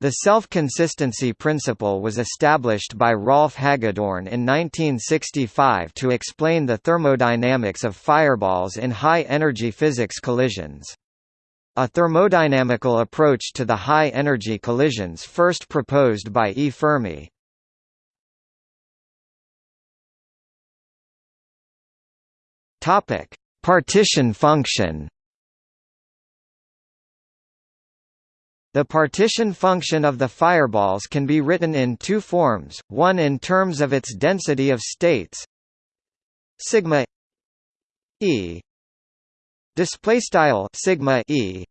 The self-consistency principle was established by Rolf Hagedorn in 1965 to explain the thermodynamics of fireballs in high-energy physics collisions. A thermodynamical approach to the high-energy collisions first proposed by E. Fermi. Partition function The partition function of the fireballs can be written in two forms, one in terms of its density of states sigma e display style sigma e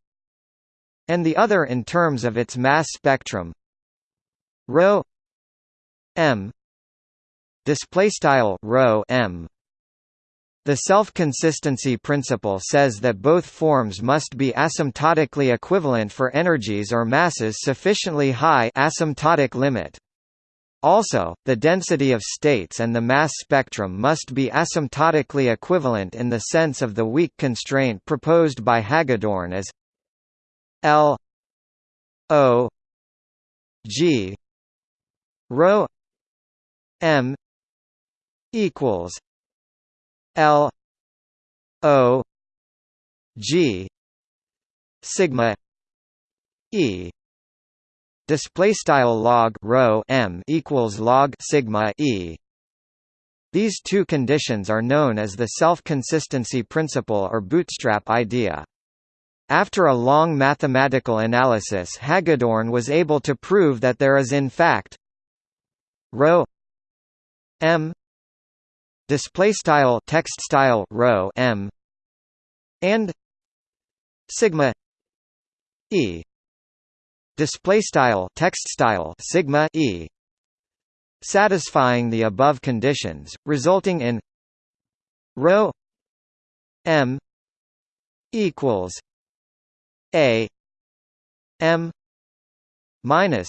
and the other in terms of its mass spectrum rho m display style rho m the self-consistency principle says that both forms must be asymptotically equivalent for energies or masses sufficiently high asymptotic limit. Also, the density of states and the mass spectrum must be asymptotically equivalent in the sense of the weak constraint proposed by Hagedorn as L O G rho M equals L O G sigma E display style log rho m equals log sigma E these two conditions are known as the self-consistency principle or bootstrap idea. After a long mathematical analysis Hagedorn was able to prove that there is in fact m display style text style rho m and sigma e display style text style sigma e satisfying the above conditions resulting in rho m equals a m minus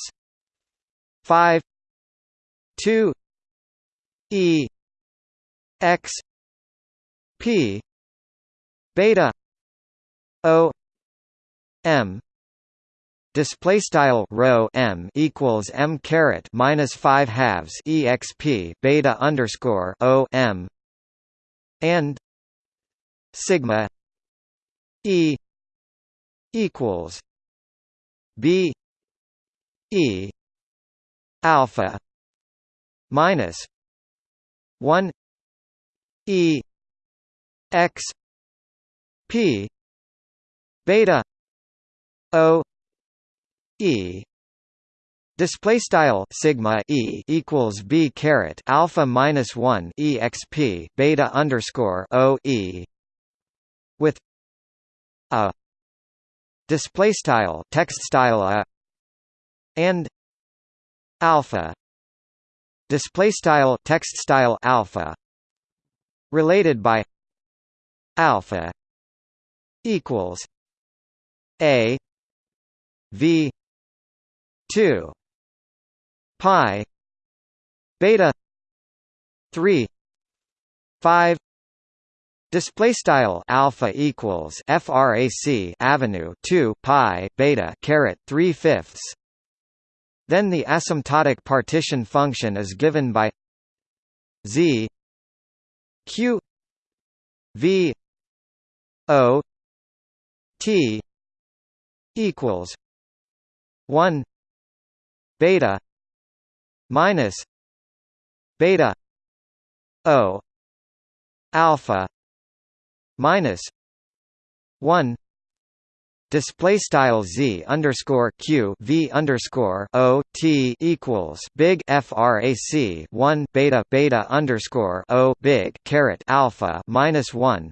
5 2 e x p beta o m display style rho m equals m caret minus 5 halves exp beta underscore o m and sigma e equals b e alpha minus 1 E X P beta O E Display style sigma e equals b caret alpha minus one exp beta underscore o e with a display style text style a and alpha display style text style alpha related by alpha equals a v 2 pi beta 3 5 Display style alpha equals frac avenue 2 pi beta caret 3 fifths. Then the asymptotic partition function is given by z q v o t equals 1 beta minus beta o alpha minus 1 display style z underscore q v underscore o t equals big frac 1 beta beta underscore o big caret alpha minus 1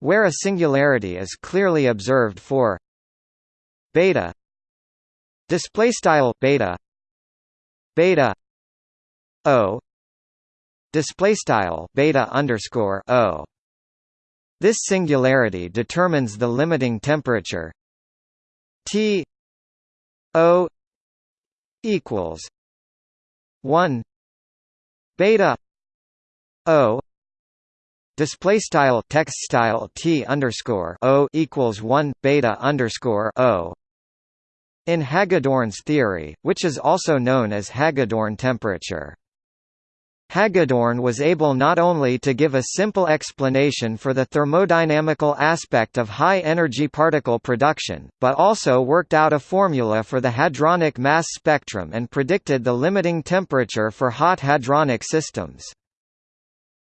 where a singularity is clearly observed for beta display style beta beta o display style beta underscore o this singularity determines the limiting temperature. T O equals one beta O display style text style T underscore O equals one beta underscore O In Hagedorn's theory, which is also known as Hagedorn temperature, Hagedorn was able not only to give a simple explanation for the thermodynamical aspect of high-energy particle production, but also worked out a formula for the hadronic mass spectrum and predicted the limiting temperature for hot hadronic systems.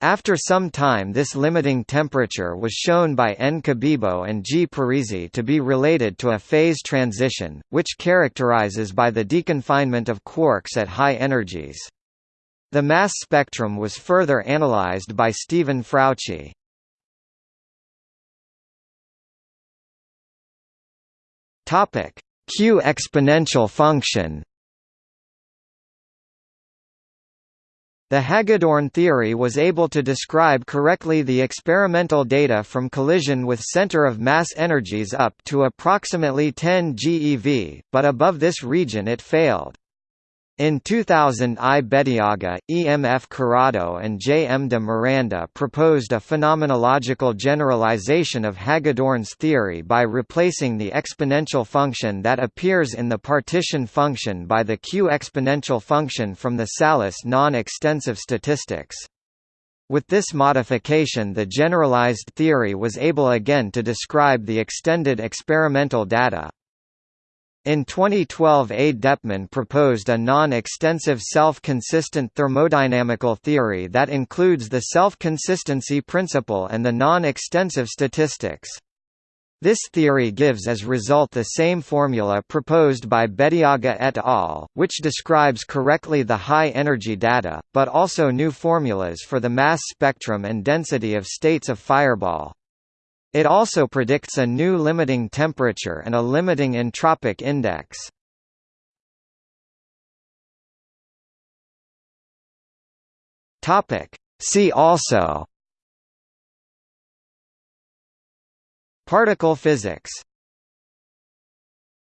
After some time this limiting temperature was shown by N. Cabibbo and G. Parisi to be related to a phase transition, which characterizes by the deconfinement of quarks at high energies. The mass spectrum was further analyzed by Steven Frautschi. Topic: Q exponential function. The Hagedorn theory was able to describe correctly the experimental data from collision with center of mass energies up to approximately 10 GeV, but above this region it failed. In 2000 I. Bediaga, E. M. F. Curado and J. M. de Miranda proposed a phenomenological generalization of Hagedorn's theory by replacing the exponential function that appears in the partition function by the Q exponential function from the Tsallis non-extensive statistics. With this modification the generalized theory was able again to describe the extended experimental data. In 2012 A. Deppman proposed a non-extensive self-consistent thermodynamical theory that includes the self-consistency principle and the non-extensive statistics. This theory gives as result the same formula proposed by Bediaga et al., which describes correctly the high-energy data, but also new formulas for the mass spectrum and density of states of fireball. It also predicts a new limiting temperature and a limiting entropic index. See also Particle physics